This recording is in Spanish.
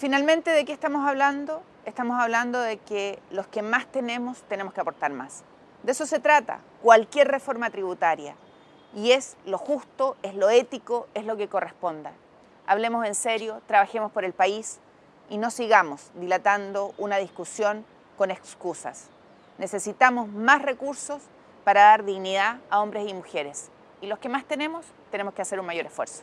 Finalmente, ¿de qué estamos hablando? Estamos hablando de que los que más tenemos tenemos que aportar más. De eso se trata cualquier reforma tributaria. Y es lo justo, es lo ético, es lo que corresponda. Hablemos en serio, trabajemos por el país y no sigamos dilatando una discusión con excusas. Necesitamos más recursos para dar dignidad a hombres y mujeres. Y los que más tenemos, tenemos que hacer un mayor esfuerzo.